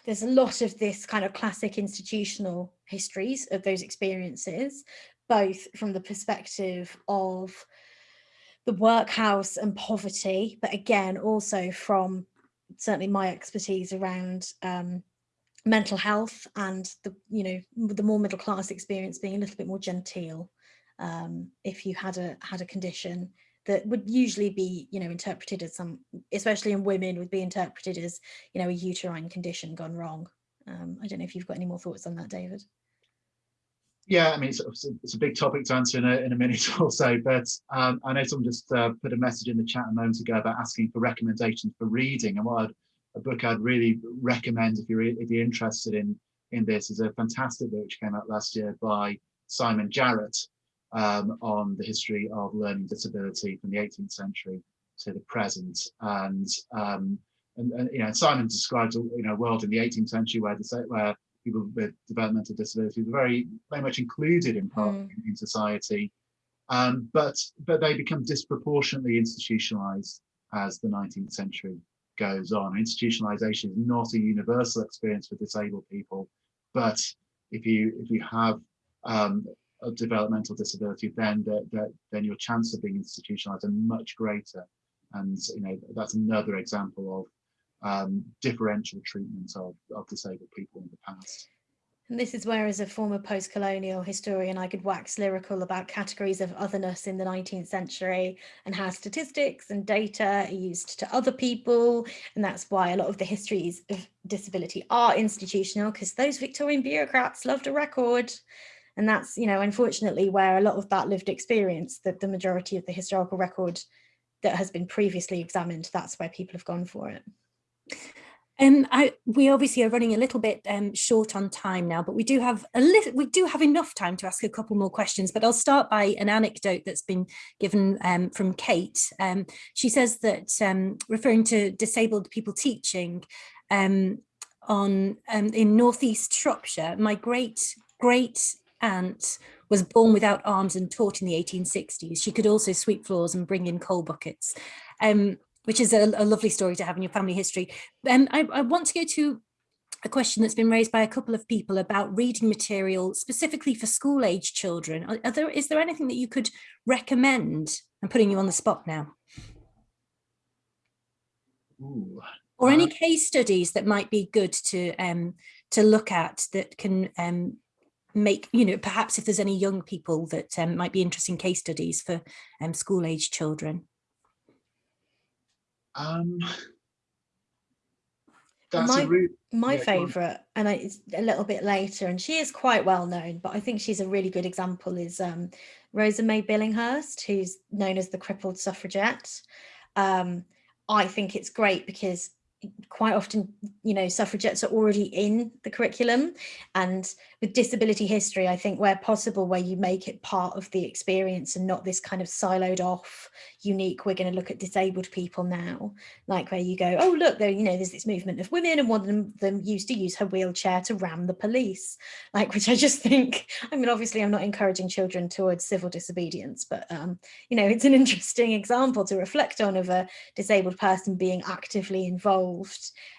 there's a lot of this kind of classic institutional histories of those experiences, both from the perspective of the workhouse and poverty, but again, also from certainly my expertise around um, mental health and the, you know, the more middle class experience being a little bit more genteel um, if you had a had a condition that would usually be, you know, interpreted as some, especially in women, would be interpreted as, you know, a uterine condition gone wrong. Um, I don't know if you've got any more thoughts on that, David. Yeah, I mean, it's, it's a big topic to answer in a, in a minute [LAUGHS] or so, but um, I know someone just uh, put a message in the chat a moment ago about asking for recommendations for reading. And what I'd, a book I'd really recommend if you're if you're interested in in this is a fantastic book which came out last year by Simon Jarrett, um, on the history of learning disability from the 18th century to the present. And, um, and, and, you know, Simon describes you know, a world in the 18th century where, the, where people with developmental disabilities were very, very much included in part mm. in, society. Um, but, but they become disproportionately institutionalized as the 19th century goes on. Institutionalization is not a universal experience for disabled people, but if you if you have um, of developmental disability, then the, the, then your chance of being institutionalized are much greater. And you know that's another example of um, differential treatment of, of disabled people in the past. And this is where, as a former post-colonial historian, I could wax lyrical about categories of otherness in the 19th century and how statistics and data are used to other people. And that's why a lot of the histories of disability are institutional, because those Victorian bureaucrats loved a record. And that's, you know, unfortunately where a lot of that lived experience, that the majority of the historical record that has been previously examined, that's where people have gone for it. Um, I, we obviously are running a little bit um, short on time now, but we do have a little, we do have enough time to ask a couple more questions. But I'll start by an anecdote that's been given um, from Kate. Um, she says that um, referring to disabled people teaching um, on in northeast Shropshire, my great great aunt was born without arms and taught in the 1860s. She could also sweep floors and bring in coal buckets, um, which is a, a, lovely story to have in your family history. Um, I, I want to go to a question that's been raised by a couple of people about reading material specifically for school age children. Are, there, is there anything that you could recommend? I'm putting you on the spot now. Ooh, Or any uh, case studies that might be good to um, to look at that can um, make, you know, perhaps if there's any young people that um, might be interesting case studies for um, school age children. Um, my my yeah, favorite and I, it's a little bit later and she is quite well known but i think she's a really good example is um, rosa may billinghurst who's known as the crippled suffragette um, i think it's great because quite often, you know, suffragettes are already in the curriculum. And with disability history, I think where possible, where you make it part of the experience and not this kind of siloed off, unique, we're going to look at disabled people now, like where you go, oh, look, there, you know, there's this movement of women and one of them, them used to use her wheelchair to ram the police, like, which I just [LAUGHS] think, I mean, obviously I'm not encouraging children towards civil disobedience, but, um, you know, it's an [LAUGHS] interesting example to reflect on of a disabled person being actively involved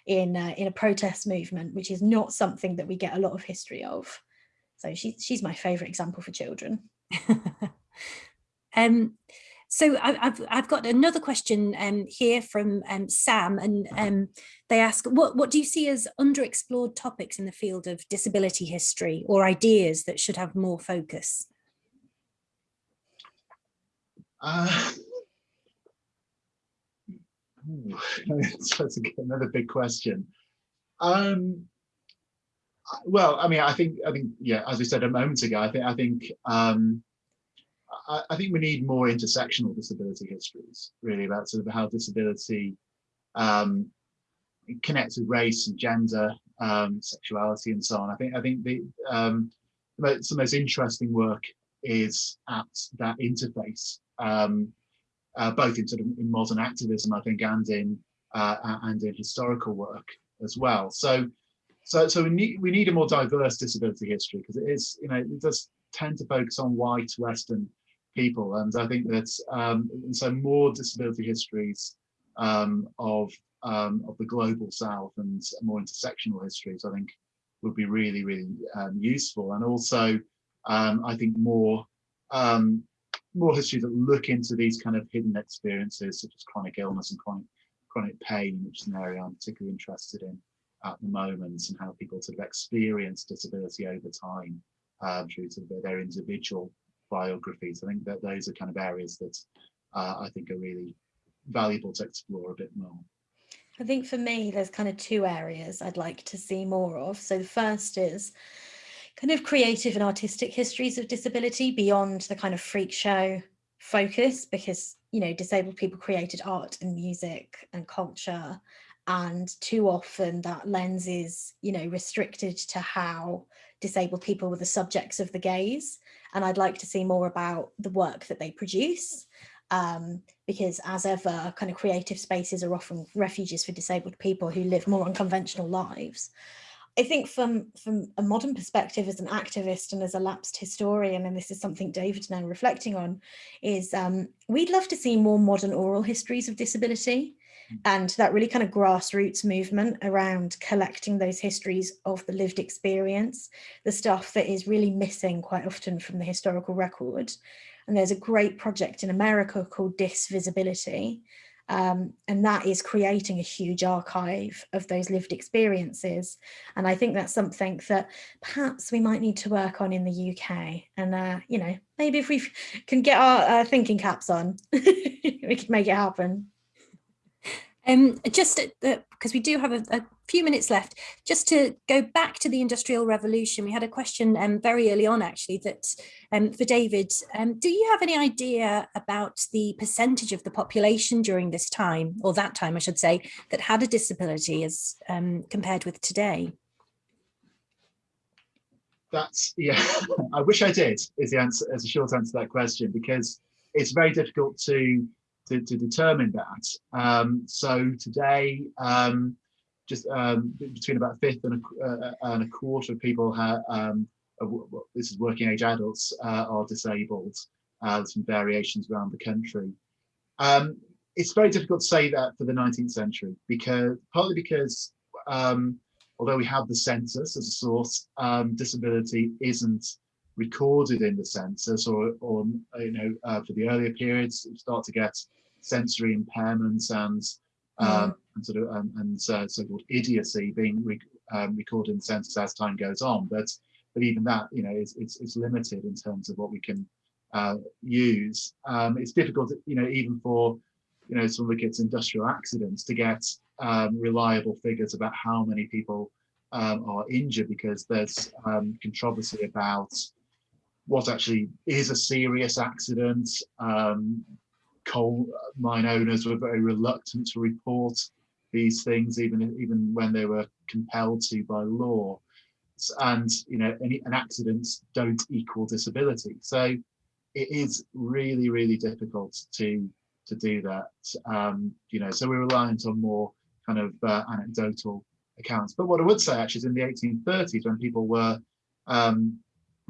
in, uh, in a protest movement, which is not something that we get a lot of history of. So she, she's my favourite example for children. [LAUGHS] um, so I've, I've got another question um, here from um, Sam and um, they ask, what, what do you see as underexplored topics in the field of disability history or ideas that should have more focus? Uh, [LAUGHS] that's another big question. Um, well, I mean, I think, I think, yeah, as we said a moment ago, I think, I think, um, I, I, think we need more intersectional disability histories, really, about sort of how disability um, connects with race and gender, um, sexuality, and so on. I think, I think the um, the most interesting work is at that interface, um, uh, both in sort of in modern activism, I think, and in uh, and in historical work as well. So so, so we need we need a more diverse disability history because it is, you know, it does tend to focus on white Western people, and I think that um, so more disability histories um, of um, of the global South and more intersectional histories, I think, would be really really um, useful, and also um, I think more um, more history that look into these kind of hidden experiences such as chronic illness and chronic chronic pain, which is an area I'm particularly interested in at the moment and how people sort of experience disability over time uh, through of their individual biographies. I think that those are kind of areas that uh, I think are really valuable to explore a bit more. I think for me, there's kind of two areas I'd like to see more of. So the first is kind of creative and artistic histories of disability beyond the kind of freak show focus because, you know, disabled people created art and music and culture and too often that lens is you know restricted to how disabled people were the subjects of the gaze and I'd like to see more about the work that they produce um, because as ever kind of creative spaces are often refuges for disabled people who live more unconventional lives. I think from from a modern perspective as an activist and as a lapsed historian, and this is something David and I are reflecting on, is um, we'd love to see more modern oral histories of disability and that really kind of grassroots movement around collecting those histories of the lived experience, the stuff that is really missing quite often from the historical record. And there's a great project in America called Disvisibility, um, and that is creating a huge archive of those lived experiences. And I think that's something that perhaps we might need to work on in the UK. And, uh, you know, maybe if we can get our uh, thinking caps on, [LAUGHS] we can make it happen. Um, just because we do have a, a, few minutes left, just to go back to the Industrial Revolution, we had a question um, very early on actually that um, for David, um, do you have any idea about the percentage of the population during this time, or that time I should say, that had a disability as um, compared with today? That's, yeah, [LAUGHS] I wish I did, is the answer, as a short answer to that question, because it's very difficult to to, to determine that. Um, so today, um, just um, between about a fifth and a, uh, and a quarter of people have, um, this is working age adults, uh, are disabled. Uh, some variations around the country. Um, it's very difficult to say that for the 19th century because partly because um, although we have the census as a source, disability isn't recorded in the census or, or you know, uh, for the earlier periods, start to get sensory impairments and um, mm. and sort of um, and uh, so-called idiocy being re um, recorded in the census as time goes on. But but even that, you know, is it's, it's limited in terms of what we can uh, use. Um, it's difficult, you know, even for you know some of the kids' industrial accidents to get um, reliable figures about how many people um, are injured because there's um, controversy about what actually is a serious accident. Um, coal mine owners were very reluctant to report these things, even even when they were compelled to by law. And you know, any accidents don't equal disability. So it is really, really difficult to to do that. Um, you know, so we're reliant on more kind of uh, anecdotal accounts. But what I would say actually is in the 1830s when people were um,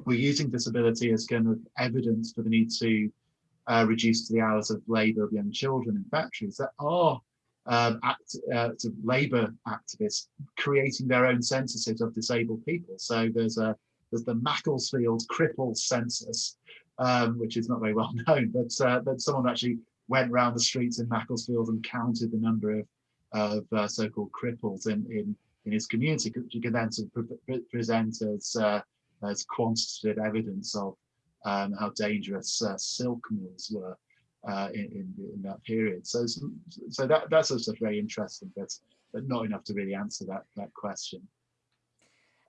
were using disability as kind of evidence for the need to uh, reduce the hours of labour of young children in factories, there are um, act, uh, labour activists creating their own censuses of disabled people. So there's a there's the Macclesfield cripple census, um, which is not very well [LAUGHS] known, but uh, but someone actually went around the streets in Macclesfield and counted the number of of uh, so-called cripples in, in in his community, which you can then sort of pre present as as quantitative evidence of um, how dangerous uh, silk mills were uh, in, in, in that period. So so that that's also very interesting, but but not enough to really answer that that question.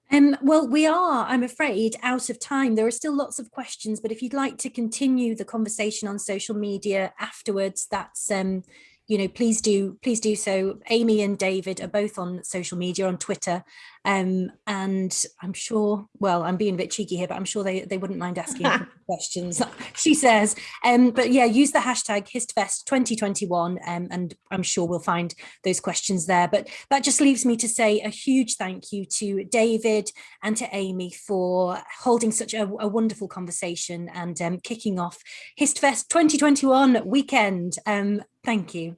Um, well, we are, I'm afraid, out of time. There are still lots of questions, but if you'd like to continue the conversation on social media afterwards, that's um, you know, please do, please do so. Amy and David are both on social media, on Twitter, um, and I'm sure, well, I'm being a bit cheeky here, but I'm sure they, they wouldn't mind asking [LAUGHS] questions, [LAUGHS] she says. Um, but yeah, use the hashtag HistFest2021, um, and I'm sure we'll find those questions there. But that just leaves me to say a huge thank you to David and to Amy for holding such a, a wonderful conversation and um, kicking off HistFest 2021 weekend. Um, Thank you.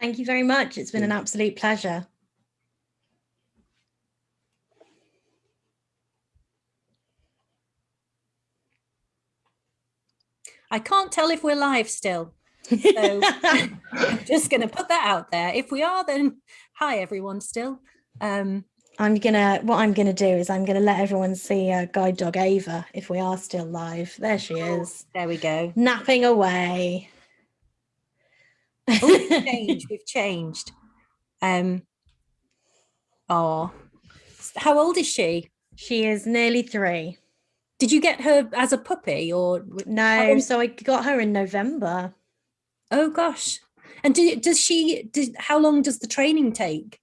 Thank you very much. It's been an absolute pleasure. I can't tell if we're live still. So [LAUGHS] I'm just going to put that out there. If we are, then hi everyone still. Um, I'm gonna, what I'm gonna do is I'm gonna let everyone see uh, guide dog Ava if we are still live. There she oh, is. There we go. Napping away oh, we've [LAUGHS] changed. We've changed. Um. Oh, how old is she? She is nearly three. Did you get her as a puppy or no? So I got her in November. Oh gosh! And do, does she? Did, how long does the training take?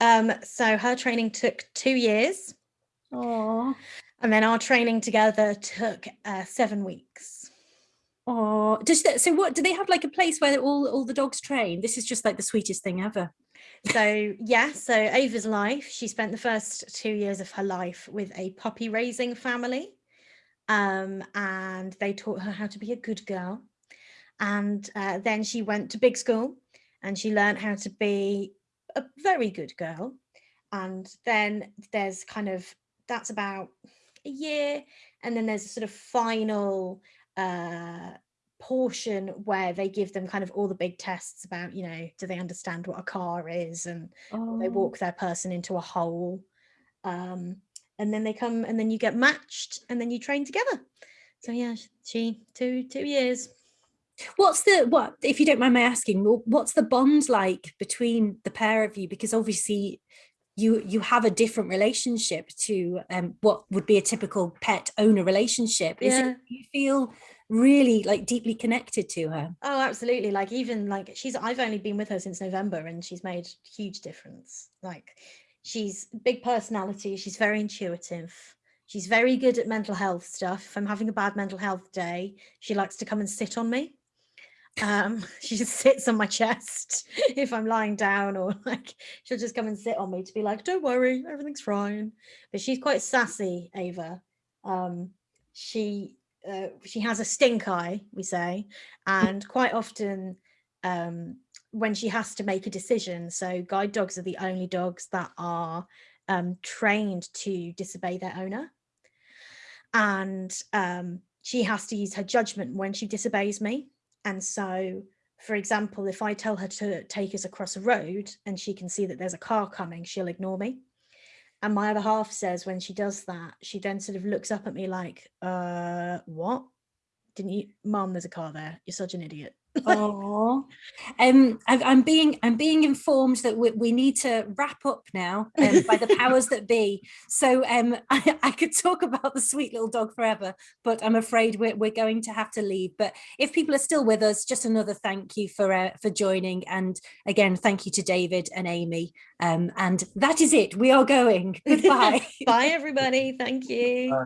Um. So her training took two years. Oh. And then our training together took uh, seven weeks. Oh, does that, so what, do they have like a place where all, all the dogs train? This is just like the sweetest thing ever. So yeah, so Ava's life, she spent the first two years of her life with a puppy raising family. Um, and they taught her how to be a good girl. And uh, then she went to big school and she learned how to be a very good girl. And then there's kind of, that's about a year. And then there's a sort of final uh, portion where they give them kind of all the big tests about, you know, do they understand what a car is and oh. they walk their person into a hole. Um, and then they come and then you get matched and then you train together. So yeah, she two two years. What's the what if you don't mind my asking, what's the bond like between the pair of you? Because obviously you you have a different relationship to um, what would be a typical pet owner relationship. Is yeah. it you feel really like deeply connected to her? Oh, absolutely. Like even like she's I've only been with her since November and she's made huge difference. Like she's big personality, she's very intuitive. She's very good at mental health stuff. If I'm having a bad mental health day, she likes to come and sit on me um [LAUGHS] she just sits on my chest [LAUGHS] if i'm lying down or like she'll just come and sit on me to be like don't worry everything's fine but she's quite sassy ava um she uh, she has a stink eye we say and quite often um when she has to make a decision so guide dogs are the only dogs that are um trained to disobey their owner and um she has to use her judgment when she disobeys me and so for example, if I tell her to take us across a road and she can see that there's a car coming, she'll ignore me. And my other half says when she does that, she then sort of looks up at me like, uh, what? Didn't you, mom, there's a car there. You're such an idiot. Oh, um, I'm being I'm being informed that we, we need to wrap up now um, by the [LAUGHS] powers that be. So um, [LAUGHS] I, I, could talk about the sweet little dog forever, but I'm afraid we're, we're going to have to leave. But if people are still with us, just another thank you for uh, for joining, and again thank you to David and Amy. Um, and that is it. We are going. [LAUGHS] Goodbye. Bye, everybody. Thank you. Bye.